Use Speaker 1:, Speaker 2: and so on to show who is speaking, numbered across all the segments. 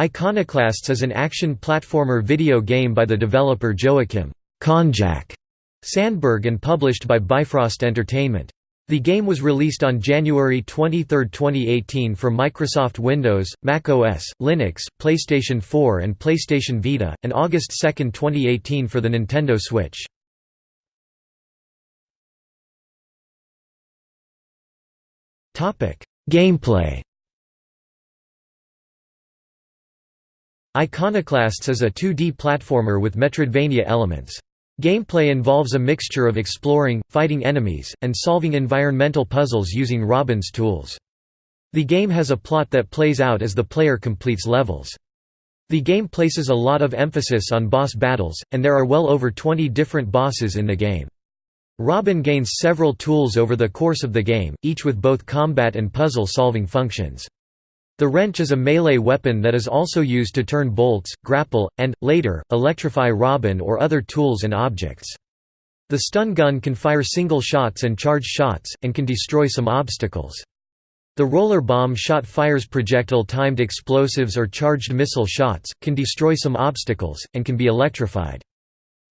Speaker 1: Iconoclasts is an action platformer video game by the developer Joakim Konjak Sandberg and published by Bifrost Entertainment. The game was released on January 23, 2018 for Microsoft Windows, Mac OS, Linux, PlayStation 4 and PlayStation Vita, and August 2, 2018 for the Nintendo Switch. Gameplay Iconoclasts is a 2D platformer with Metroidvania elements. Gameplay involves a mixture of exploring, fighting enemies, and solving environmental puzzles using Robin's tools. The game has a plot that plays out as the player completes levels. The game places a lot of emphasis on boss battles, and there are well over 20 different bosses in the game. Robin gains several tools over the course of the game, each with both combat and puzzle-solving functions. The wrench is a melee weapon that is also used to turn bolts, grapple, and, later, electrify Robin or other tools and objects. The stun gun can fire single shots and charge shots, and can destroy some obstacles. The roller bomb shot fires projectile-timed explosives or charged missile shots, can destroy some obstacles, and can be electrified.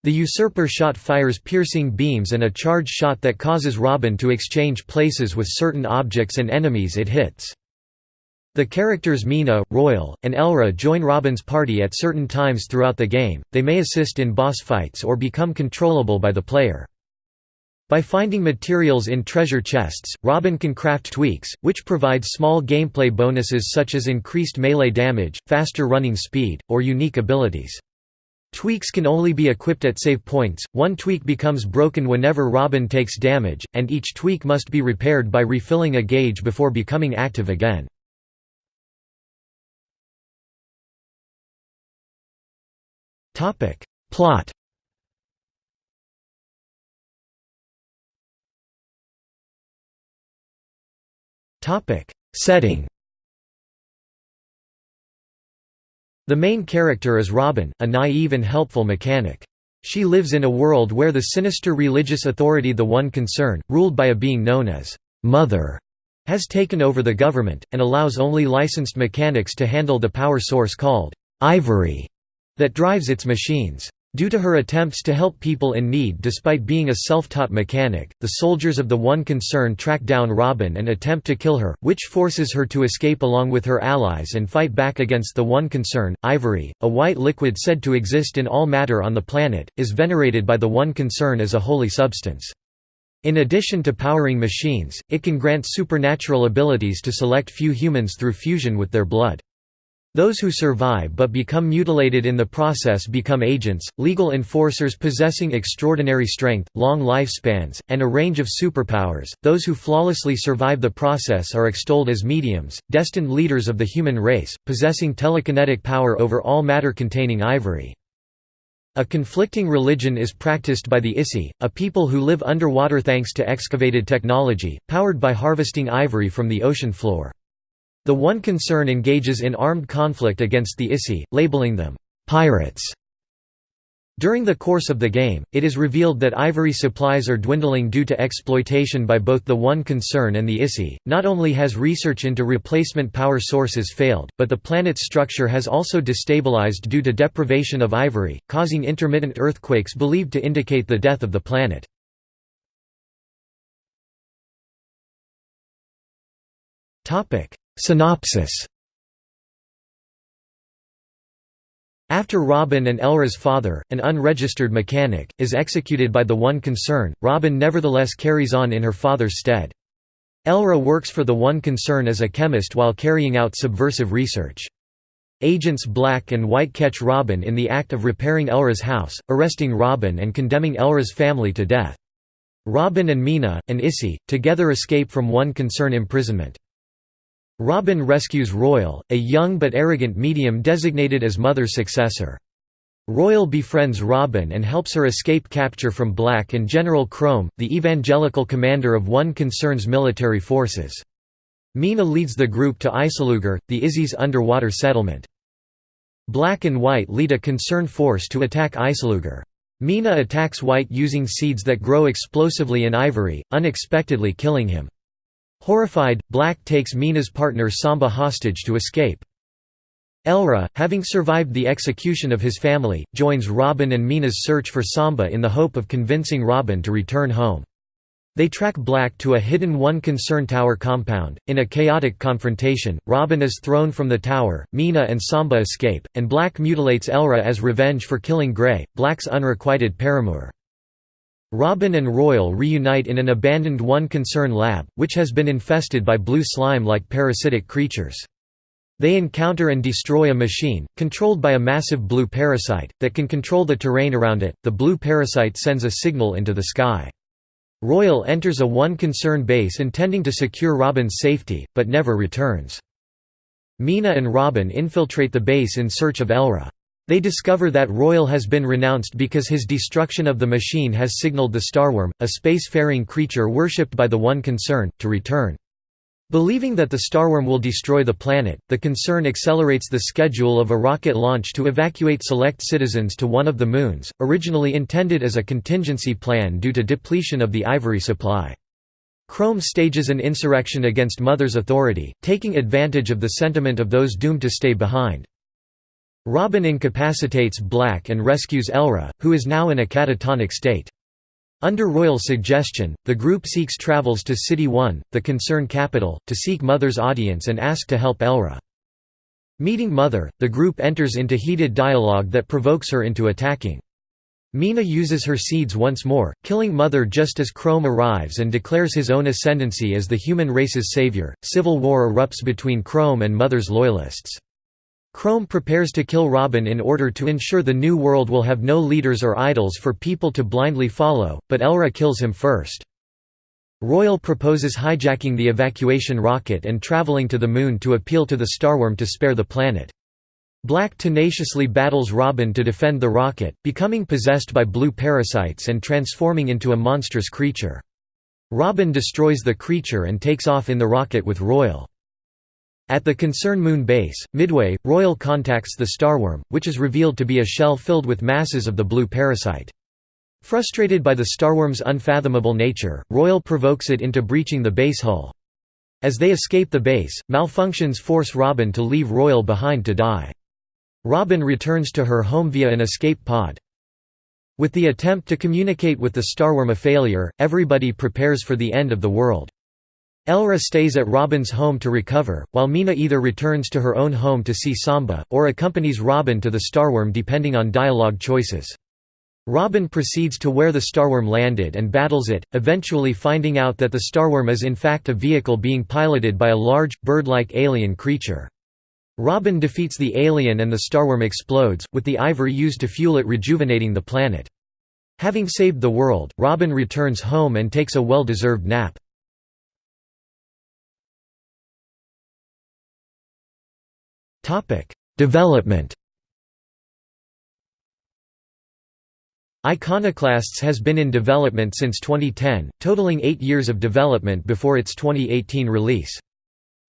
Speaker 1: The usurper shot fires piercing beams and a charge shot that causes Robin to exchange places with certain objects and enemies it hits. The characters Mina, Royal, and Elra join Robin's party at certain times throughout the game, they may assist in boss fights or become controllable by the player. By finding materials in treasure chests, Robin can craft tweaks, which provide small gameplay bonuses such as increased melee damage, faster running speed, or unique abilities. Tweaks can only be equipped at save points, one tweak becomes broken whenever Robin takes damage, and each tweak must be repaired by refilling a gauge before becoming active again. Plot. Topic. Setting. The main character is Robin, a naive and helpful mechanic. She lives in a world where the sinister religious authority the One Concern, ruled by a being known as Mother, has taken over the government, and allows only licensed mechanics to handle the power source called Ivory that drives its machines. Due to her attempts to help people in need despite being a self-taught mechanic, the soldiers of the One Concern track down Robin and attempt to kill her, which forces her to escape along with her allies and fight back against the One Concern. Ivory, a white liquid said to exist in all matter on the planet, is venerated by the One Concern as a holy substance. In addition to powering machines, it can grant supernatural abilities to select few humans through fusion with their blood. Those who survive but become mutilated in the process become agents, legal enforcers possessing extraordinary strength, long lifespans, and a range of superpowers. Those who flawlessly survive the process are extolled as mediums, destined leaders of the human race, possessing telekinetic power over all matter containing ivory. A conflicting religion is practiced by the Issi, a people who live underwater thanks to excavated technology, powered by harvesting ivory from the ocean floor. The one concern engages in armed conflict against the Issi, labeling them pirates. During the course of the game, it is revealed that ivory supplies are dwindling due to exploitation by both the One Concern and the Issi. Not only has research into replacement power sources failed, but the planet's structure has also destabilized due to deprivation of ivory, causing intermittent earthquakes believed to indicate the death of the planet. Synopsis After Robin and Elra's father, an unregistered mechanic, is executed by the One Concern, Robin nevertheless carries on in her father's stead. Elra works for the One Concern as a chemist while carrying out subversive research. Agents Black and White catch Robin in the act of repairing Elra's house, arresting Robin and condemning Elra's family to death. Robin and Mina, and Issi, together escape from One Concern imprisonment. Robin rescues Royal, a young but arrogant medium designated as Mother's successor. Royal befriends Robin and helps her escape capture from Black and General Chrome, the evangelical commander of One Concern's military forces. Mina leads the group to Isolugar, the Issi's underwater settlement. Black and White lead a concern force to attack Isolugar. Mina attacks White using seeds that grow explosively in ivory, unexpectedly killing him. Horrified, Black takes Mina's partner Samba hostage to escape. Elra, having survived the execution of his family, joins Robin and Mina's search for Samba in the hope of convincing Robin to return home. They track Black to a hidden One Concern Tower compound. In a chaotic confrontation, Robin is thrown from the tower, Mina and Samba escape, and Black mutilates Elra as revenge for killing Grey, Black's unrequited paramour. Robin and Royal reunite in an abandoned One Concern lab, which has been infested by blue slime-like parasitic creatures. They encounter and destroy a machine, controlled by a massive blue parasite, that can control the terrain around it. The blue parasite sends a signal into the sky. Royal enters a One Concern base intending to secure Robin's safety, but never returns. Mina and Robin infiltrate the base in search of Elra. They discover that Royal has been renounced because his destruction of the machine has signaled the Starworm, a space-faring creature worshipped by the One Concern, to return. Believing that the Starworm will destroy the planet, the concern accelerates the schedule of a rocket launch to evacuate select citizens to one of the moons, originally intended as a contingency plan due to depletion of the ivory supply. Chrome stages an insurrection against Mother's authority, taking advantage of the sentiment of those doomed to stay behind. Robin incapacitates Black and rescues Elra, who is now in a catatonic state. Under royal suggestion, the group seeks travels to City 1, the concern capital, to seek Mother's audience and ask to help Elra. Meeting Mother, the group enters into heated dialogue that provokes her into attacking. Mina uses her seeds once more, killing Mother just as Chrome arrives and declares his own ascendancy as the human race's savior. Civil war erupts between Chrome and Mother's loyalists. Chrome prepares to kill Robin in order to ensure the New World will have no leaders or idols for people to blindly follow, but Elra kills him first. Royal proposes hijacking the evacuation rocket and traveling to the Moon to appeal to the Starworm to spare the planet. Black tenaciously battles Robin to defend the rocket, becoming possessed by blue parasites and transforming into a monstrous creature. Robin destroys the creature and takes off in the rocket with Royal. At the Concern Moon base, midway, Royal contacts the Starworm, which is revealed to be a shell filled with masses of the blue parasite. Frustrated by the Starworm's unfathomable nature, Royal provokes it into breaching the base hull. As they escape the base, malfunctions force Robin to leave Royal behind to die. Robin returns to her home via an escape pod. With the attempt to communicate with the Starworm a failure, everybody prepares for the end of the world. Elra stays at Robin's home to recover, while Mina either returns to her own home to see Samba, or accompanies Robin to the Starworm depending on dialogue choices. Robin proceeds to where the Starworm landed and battles it, eventually finding out that the Starworm is in fact a vehicle being piloted by a large, bird-like alien creature. Robin defeats the alien and the Starworm explodes, with the ivory used to fuel it rejuvenating the planet. Having saved the world, Robin returns home and takes a well-deserved nap. Development Iconoclasts has been in development since 2010, totaling eight years of development before its 2018 release.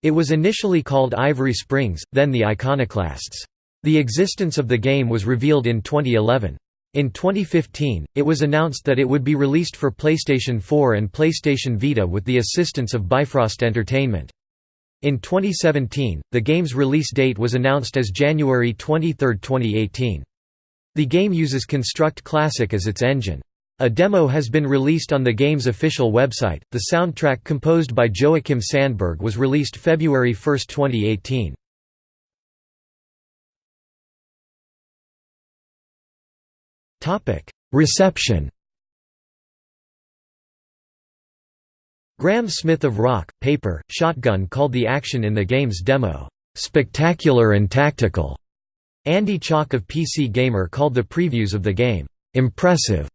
Speaker 1: It was initially called Ivory Springs, then the Iconoclasts. The existence of the game was revealed in 2011. In 2015, it was announced that it would be released for PlayStation 4 and PlayStation Vita with the assistance of Bifrost Entertainment. In 2017, the game's release date was announced as January 23, 2018. The game uses Construct Classic as its engine. A demo has been released on the game's official website. The soundtrack composed by Joakim Sandberg was released February 1, 2018. Topic: Reception Graham Smith of Rock, Paper, Shotgun called the action in the game's demo, "...spectacular and tactical." Andy Chalk of PC Gamer called the previews of the game, "...impressive."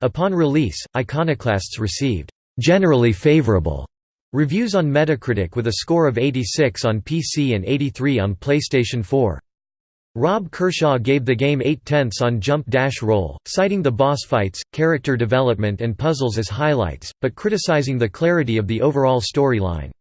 Speaker 1: Upon release, Iconoclasts received, "...generally favorable." Reviews on Metacritic with a score of 86 on PC and 83 on PlayStation 4. Rob Kershaw gave the game 8 tenths on Jump Dash Roll, citing the boss fights, character development and puzzles as highlights, but criticizing the clarity of the overall storyline.